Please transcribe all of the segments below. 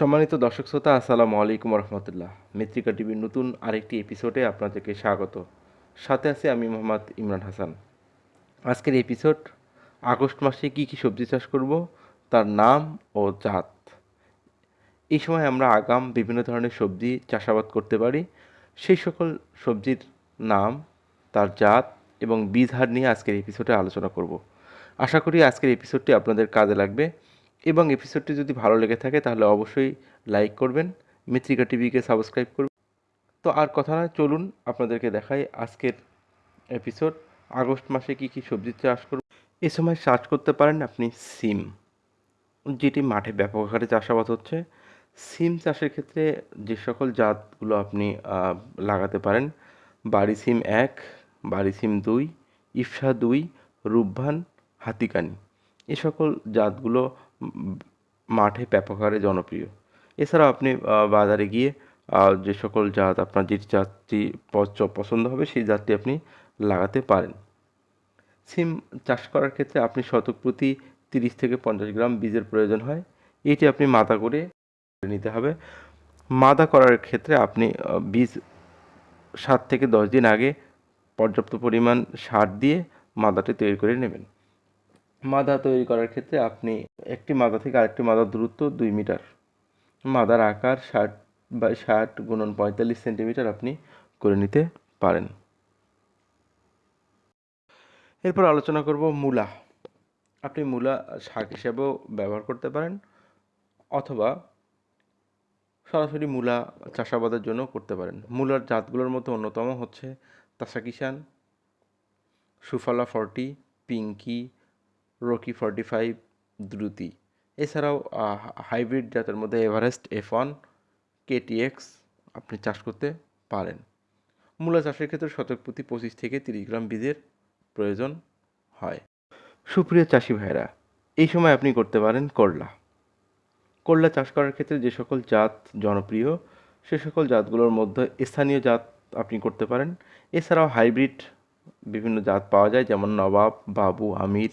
সম্মানিত দর্শক শ্রোতা, আসসালামু আলাইকুম রহমতুল্লাহ মিত্রিকা টিভির নতুন আরেকটি এপিসোডে আপনাদেরকে স্বাগত। সাথে আছে আমি মোহাম্মদ ইমরান হাসান। আজকের এপিসোড আগস্ট মাসে কি কি সবজি চাষ করব, তার নাম ও জাত। এই সময় আমরা আগাম বিভিন্ন ধরনের সবজি চাষাবাদ করতে পারি। সেই সকল সবজির নাম, তার জাত এবং বীজ হার নিয়ে আজকের এপিসোডে আলোচনা করব। আশা করি আজকের এপিসোডটি আপনাদের কাজে লাগবে। এবং এপিসোডটি যদি ভালো লেগে থাকে, তাহলে অবশ্যই লাইক করবেন। মিত্রিকা টিভিকে সাবস্ক্রাইব করবেন। তো আর কথা নয়, চলুন আপনাদেরকে দেখাই আজকের এপিসোড আগস্ট মাসে কি কি সবজি চাষ করব? এ সময় চাষ করতে পারেন আপনি সিম, যেটি মাঠে ব্যাপক আকারে চাষাবাদ হচ্ছে। সিম চাষের ক্ষেত্রে যে সকল জাতগুলো আপনি লাগাতে পারেন, বাড়ি সিম এক, বাড়ি সিম দুই, ইফসা দুই, রূপভান, হাতিকানি, এ সকল জাতগুলো মাঠে ব্যাপক হারে জনপ্রিয়। এছাড়াও আপনি বাজারে গিয়ে যে সকল জাত, আপনার যে জাতটি পছ- পছন্দ হবে, সেই জাতটি আপনি লাগাতে পারেন। সিম চাষ করার ক্ষেত্রে আপনি শতক প্রতি তিরিশ থেকে পঞ্চাশ গ্রাম বীজের প্রয়োজন হয়। এটি আপনি মাদা করে নিতে হবে। মাদা করার ক্ষেত্রে আপনি বীজ সাত থেকে দশ দিন আগে পর্যাপ্ত পরিমাণ সার দিয়ে মাদাটি তৈরি করে নেবেন। মাদা তৈরি করার ক্ষেত্রে আপনি একটি মাদা থেকে আরেকটি মাদার দূরত্ব দুই মিটার। মাদার আকার ষাট বাই ষাট গুণন পঁয়তাল্লিশ সেন্টিমিটার আপনি করে নিতে পারেন। এরপর আলোচনা করব মূলা। আপনি মূলা শাক হিসেবেও ব্যবহার করতে পারেন অথবা সরাসরি মূলা চাষাবাদের জন্য করতে পারেন। মূলার জাতগুলোর মধ্যে অন্যতম হচ্ছে Tasa Kishan Sufala forty, Pinky Rocky forty five Druti এছাড়াও হাইব্রিড জাতের মধ্যে এভারেস্ট এফ ওয়ান কেটিএক্স আপনি চাষ করতে পারেন। মূলা চাষের ক্ষেত্রে শতক প্রতি পঁচিশ থেকে তিরিশ গ্রাম বীজের প্রয়োজন হয়। সুপ্রিয় চাষি ভাইরা এই সময় আপনি করতে পারেন করলা। করলা চাষ করার ক্ষেত্রে যে সকল জাত জনপ্রিয়, সে সকল জাতগুলোর মধ্যে স্থানীয় জাত আপনি করতে পারেন। এছাড়াও হাইব্রিড বিভিন্ন জাত পাওয়া যায়, যেমন নবাব, বাবু, আমির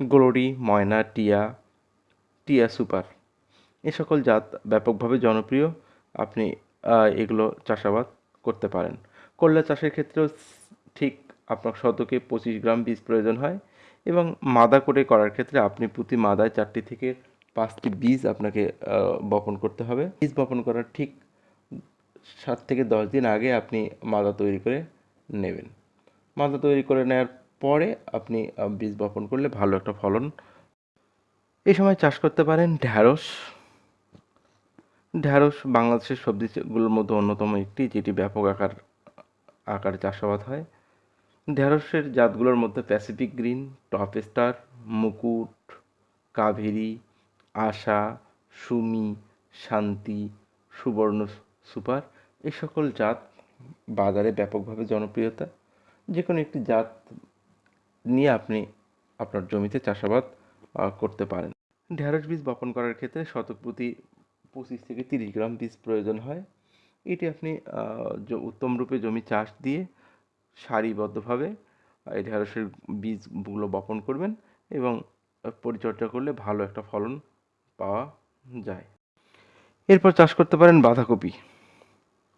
গ্লোরি, ময়না, টিয়া টিয়া সুপার। এ সকল জাত ব্যাপকভাবে জনপ্রিয়। আপনি এগুলো চাষাবাদ করতে পারেন। করলা চাষের ক্ষেত্রেও ঠিক আপনার শতকে পঁচিশ গ্রাম বীজ প্রয়োজন হয় এবং মাদা করে করার ক্ষেত্রে আপনি প্রতি মাদায় চারটি থেকে পাঁচটি বীজ আপনাকে বপন করতে হবে। বীজ বপন করার ঠিক সাত থেকে দশ দিন আগে আপনি মাদা তৈরি করে নেবেন। মাদা তৈরি করে নেওয়ার পরে আপনি বীজ বপন করলে ভালো একটা ফলন এই সময় চাষ করতে পারেন। ঢ্যাঁড়স ঢ্যাঁড়স বাংলাদেশের সবজিগুলোর মধ্যে অন্যতম একটি, যেটি ব্যাপক আকার, আকারে চাষাবাদ হয়। ঢ্যাঁড়সের জাতগুলোর মধ্যে প্যাসিফিক গ্রিন, টপ স্টার, মুকুট কাভেরি আশা সুমি, শান্তি, সুবর্ণ সুপার, এই সকল জাত বাজারে ব্যাপকভাবে জনপ্রিয়তা। যে কোনো একটি জাত নিয়ে আপনি আপনার জমিতে চাষাবাদ করতে পারেন। ঢ্যাঁড়স বীজ বপন করার ক্ষেত্রে শতক প্রতি পঁচিশ থেকে তিরিশ গ্রাম বীজ প্রয়োজন হয়। এটি আপনি আহ, জ- উত্তম রূপে জমি চাষ দিয়ে সারিবদ্ধভাবে এই ঢ্যাঁড়সের বীজগুলো বপন করবেন এবং পরিচর্যা করলে ভালো একটা ফলন পাওয়া যায়। এরপর চাষ করতে পারেন বাঁধাকপি।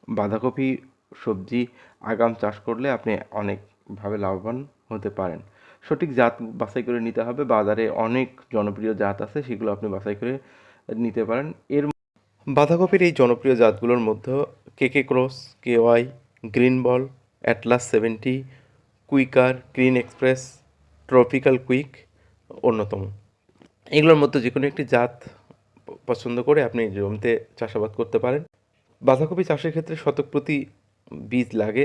বাঁধাকপি সবজি আগাম চাষ করলে আপনি অনেকভাবে লাভবান হতে পারেন। সঠিক জাত বাছাই করে নিতে হবে। বাজারে অনেক জনপ্রিয় জাত আছে, সেগুলো আপনি বাছাই করে নিতে পারেন। এর বাঁধাকপির এই জনপ্রিয় জাতগুলোর মধ্যে KK cross, K Y, green ball, Atlas seventy, quicker, green express, tropical quick অন্যতম। এগুলোর মধ্যে যে কোনো একটি জাত পছন্দ করে আপনি জমিতে চাষাবাদ করতে পারেন। বাঁধাকপি চাষের ক্ষেত্রে শতক প্রতি বীজ লাগে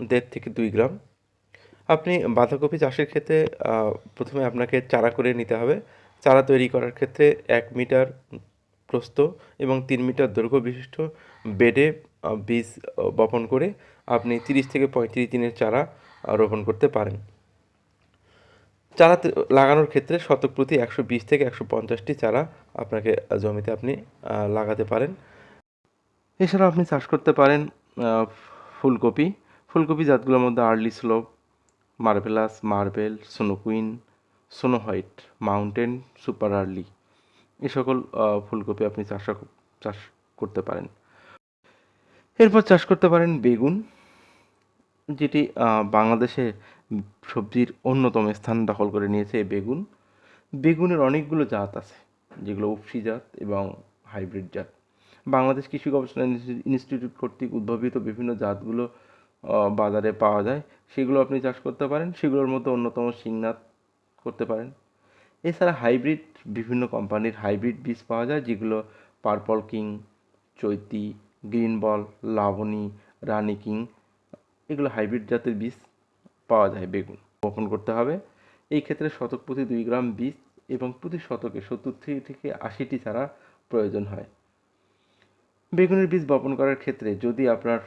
দেড় থেকে দুই গ্রাম। আপনি বাঁধাকপি চাষের ক্ষেত্রে প্রথমে আপনাকে চারা করে নিতে হবে। চারা তৈরি করার ক্ষেত্রে এক মিটার প্রস্থ এবং তিন মিটার দৈর্ঘ্য বিশিষ্ট বেডে বীজ বপন করে আপনি তিরিশ থেকে পঁয়ত্রিশ দিনের চারা রোপণ করতে পারেন। চারা লাগানোর ক্ষেত্রে শতক প্রতি একশো বিশ থেকে একশো পঞ্চাশটি চারা আপনাকে জমিতে আপনি লাগাতে পারেন। এছাড়াও আপনি চাষ করতে পারেন ফুলকপি। ফুলকপি জাতগুলোর মধ্যে early slope marvelous marble, snow queen, snow white, mountain, super early. এ সকল ফুলকপি আপনি চাষ চাষ করতে পারেন। এরপর চাষ করতে পারেন বেগুন, যেটি বাংলাদেশে সবজির অন্যতম স্থান দখল করে নিয়েছে এই বেগুন। বেগুনের অনেকগুলো জাত আছে, যেগুলো উপসি জাত এবং হাইব্রিড জাত। বাংলাদেশ কৃষি গবেষণা ইনস্টিটিউট কর্তৃক উদ্ভাবিত বিভিন্ন জাতগুলো বাজারে পাওয়া যায়, সেগুলো আপনি চাষ করতে পারেন, সেগুলোর মধ্যে অন্যতম সিংনাথ করতে পারেন। এছাড়া হাইব্রিড, বিভিন্ন কোম্পানির হাইব্রিড বীজ পাওয়া যায়, যেগুলো purple king, Chaiti, green ball, Laboni, Rani king, এগুলো হাইব্রিড জাতের বীজ পাওয়া যায়, বেগুন। বপন করতে হবে। এই ক্ষেত্রে শতক প্রতি দুই গ্রাম বীজ এবং প্রতি শতকে সত্তর থেকে আশিটি চারা প্রয়োজন হয়। বেগুনের বীজ বপন করার ক্ষেত্রে যদি আপনার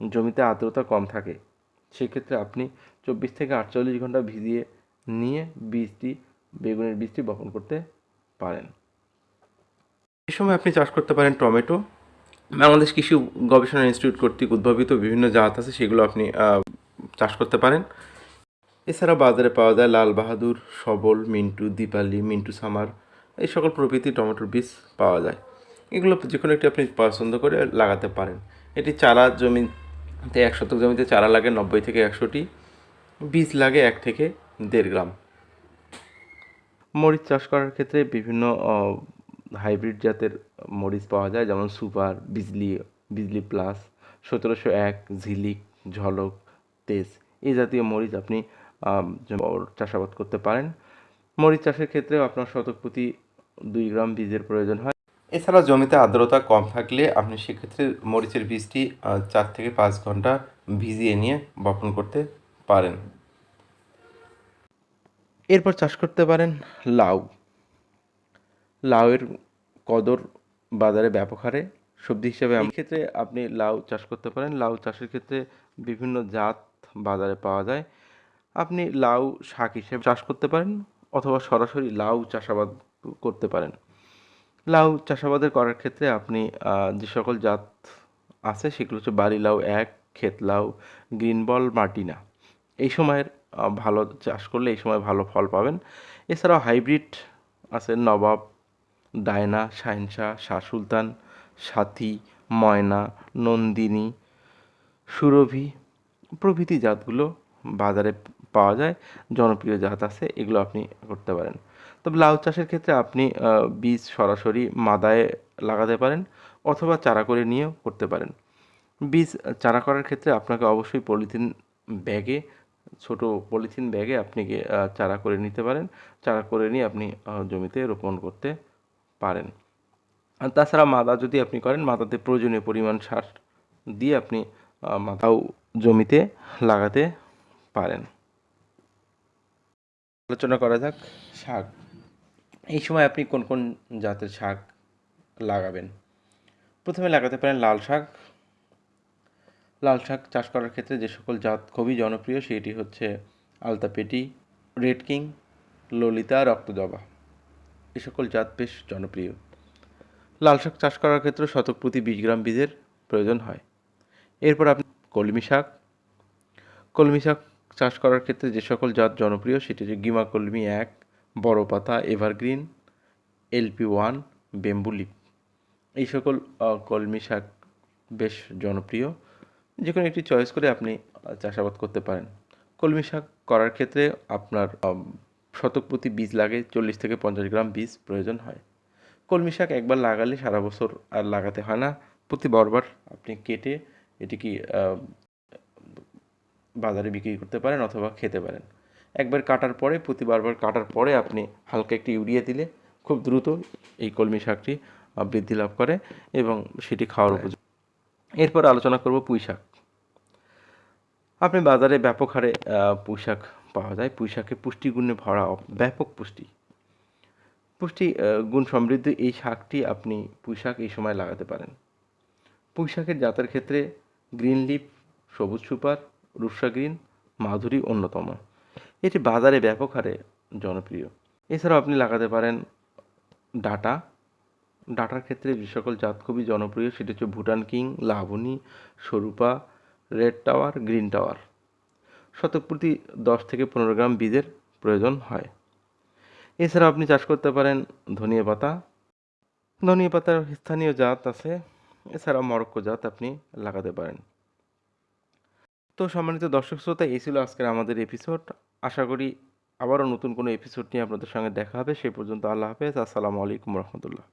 জমিতে আর্দ্রতা কম থাকে, সেক্ষেত্রে আপনি চব্বিশ থেকে আটচল্লিশ ঘণ্টা ভিজিয়ে নিয়ে বীজটি, বেগুনের বীজটি বপন করতে পারেন। এই সময় আপনি চাষ করতে পারেন টমেটো। বাংলাদেশ কৃষি গবেষণা ইনস্টিটিউট কর্তৃক উদ্ভাবিত বিভিন্ন জাত আছে, সেগুলো আপনি চাষ করতে পারেন। এছাড়া বাজারে পাওয়া যায় লাল বাহাদুর, সবল, মিন্টু, দীপালি, মিন্টু সামার, এই সকল প্রভৃতি টমেটোর বীজ পাওয়া যায়। এগুলো যে কোনো একটি আপনি পছন্দ করে লাগাতে পারেন। এটি চারা জমিতে এক শতক জমিতে চারা লাগে নব্বই থেকে একশোটি, বীজ লাগে এক থেকে দেড় গ্রাম। মরিচ চাষ করার ক্ষেত্রে বিভিন্ন হাইব্রিড জাতের মরিচ পাওয়া যায়, যেমন সুপার, বিজলি বিজলি প্লাস, সতেরোশো এক, ঝিলিক, ঝলক, তেজ, এই জাতীয় মরিচ আপনি চাষাবাদ করতে পারেন। মরিচ চাষের ক্ষেত্রেও আপনার শতক প্রতি দুই গ্রাম বীজের প্রয়োজন হয়। এছাড়া জমিতে আর্দ্রতা কম থাকলে আপনি সেক্ষেত্রে মরিচের বীজটি চার থেকে পাঁচ ঘণ্টা ভিজিয়ে নিয়ে বপন করতে পারেন। এরপর চাষ করতে পারেন লাউ। লাউয়ের কদর বাজারে ব্যাপক হারে। সবজি হিসেবে ক্ষেত্রে আপনি লাউ চাষ করতে পারেন। লাউ চাষের ক্ষেত্রে বিভিন্ন জাত বাজারে পাওয়া যায়। আপনি লাউ শাক হিসেবে চাষ করতে পারেন অথবা সরাসরি লাউ চাষাবাদ করতে পারেন। লাউ চাষাবাদের করার ক্ষেত্রে আপনি যে সকল জাত আছে সেগুলো হচ্ছে বাড়ি লাউ এক, ক্ষেত লাউ, গ্রিন বল মার্টিনা এই সময়ের ভালো চাষ করলে এই সময় ভালো ফল পাবেন। এছাড়াও হাইব্রিড আছে নবাব, ডায়না, শাহিনশাহ, শাহ সুলতান, সাথী, ময়না, নন্দিনী, সুরভি প্রভৃতি জাতগুলো বাজারে পাওয়া যায়। জনপ্রিয় জাত আছে, এগুলো আপনি করতে পারেন। তবে লাউ চাষের ক্ষেত্রে আপনি বীজ সরাসরি মাদায় লাগাতে পারেন অথবা চারা করে নিয়েও করতে পারেন। বীজ চারা করার ক্ষেত্রে আপনাকে অবশ্যই পলিথিন ব্যাগে, ছোট পলিথিন ব্যাগে আপনি চারা করে নিতে পারেন। চারা করে নিয়ে আপনি জমিতে রোপণ করতে পারেন। আর তাছাড়া মাদা যদি আপনি করেন, মাদাতে প্রয়োজনীয় পরিমাণ সার দিয়ে আপনি মাদাও জমিতে লাগাতে পারেন। আলোচনা করা যাক শাক। এই সময় আপনি কোন কোন জাতের শাক লাগাবেন? প্রথমে লাগাতে পারেন লাল শাক। লাল শাক চাষ করার ক্ষেত্রে যে সকল জাত খুবই জনপ্রিয় সেটি হচ্ছে আলতাপেটি, রেড কিং, ললিতা, রক্তজবা। এ সকল জাত বেশ জনপ্রিয়। লাল শাক চাষ করার ক্ষেত্রে শতক প্রতি বিশ গ্রাম বীজের প্রয়োজন হয়। এরপর আপনি কলমি শাক। কলমি শাক চাষ করার ক্ষেত্রে যে সকল জাত জনপ্রিয় সেটি হচ্ছে গিমা কলমি এক বড় পাতা এভারগ্রিন এলপি ওয়ান বেম্বুলিপ এই সকল কলমি শাক বেশ জনপ্রিয়। যে কোনো একটি চয়েস করে আপনি চাষাবাদ করতে পারেন। কলমি শাক করার ক্ষেত্রে আপনার শতক প্রতি বীজ লাগে চল্লিশ থেকে পঞ্চাশ গ্রাম বীজ প্রয়োজন হয়। কলমি শাক একবার লাগালে সারা বছর আর লাগাতে হয় না। প্রতি বারবার আপনি কেটে এটিকে আহ, বাজারে বিক্রি করতে পারেন অথবা খেতে পারেন। একবার কাটার পরে প্রতি বারবার কাটার পরে আপনি হালকা একটি ইউরিয়া দিলে খুব দ্রুত এই কলমি শাকটি বৃদ্ধি লাভ করে এবং সেটি খাওয়ার উপযোগী। এরপর আলোচনা করব পুঁই শাক। আপনি বাজারে ব্যাপক হারে পুঁই শাক পাওয়া যায়। পুঁই শাকে পুষ্টিগুণে ভরা ব্যাপক পুষ্টি। পুষ্টি গুণ সমৃদ্ধ এই শাকটি আপনি পুঁই শাক এই সময় লাগাতে পারেন। পুঁই শাকের জাতের ক্ষেত্রে গ্রিন লিপ সবুজ সুপার রূপসা গ্রিন মাধুরী অন্যতম। এটি বাজারে ব্যাপক হারে জনপ্রিয়। এছাড়াও আপনি লাগাতে পারেন ডাটা। ডাটার ক্ষেত্রে যে সকল জাত খুবই জনপ্রিয় সেটি হচ্ছে Bhutan king, Laboni, Swarupa, red tower, green tower. শতক প্রতি দশ থেকে পনেরো গ্রাম বীজের প্রয়োজন হয়। এছাড়া আপনি চাষ করতে পারেন ধনিয়া পাতা। ধনিয়া পাতার স্থানীয় জাত আছে এছাড়া মরক্কো জাত আপনি লাগাতে পারেন। তো সম্মানিত দর্শক শ্রোতা, এই ছিল আজকের আমাদের এপিসোড আশা করি আবারও নতুন কোনো এপিসোড নিয়ে আপনাদের সঙ্গে দেখা হবে। সেই পর্যন্ত আল্লাহ হাফেজ। আসসালামু আলাইকুম রহমতুল্লাহ।